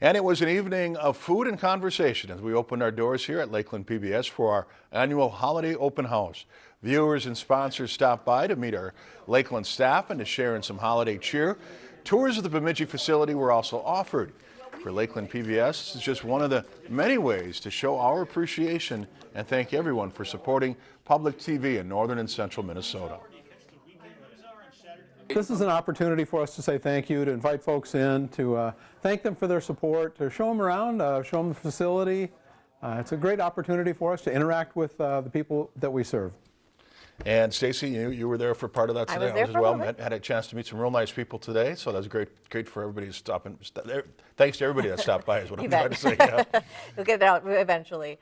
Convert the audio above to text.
And it was an evening of food and conversation as we opened our doors here at Lakeland PBS for our annual holiday open house. Viewers and sponsors stopped by to meet our Lakeland staff and to share in some holiday cheer. Tours of the Bemidji facility were also offered. For Lakeland PBS, this is just one of the many ways to show our appreciation and thank everyone for supporting public TV in northern and central Minnesota. This is an opportunity for us to say thank you, to invite folks in, to uh, thank them for their support, to show them around, uh, show them the facility. Uh, it's a great opportunity for us to interact with uh, the people that we serve. And Stacy, you, you were there for part of that I today was there as for well. little. Met, had a chance to meet some real nice people today, so that's great. Great for everybody to stop and st- Thanks to everybody that stopped by, is what I'm You trying bet. to say. Yeah. We'll get it out eventually.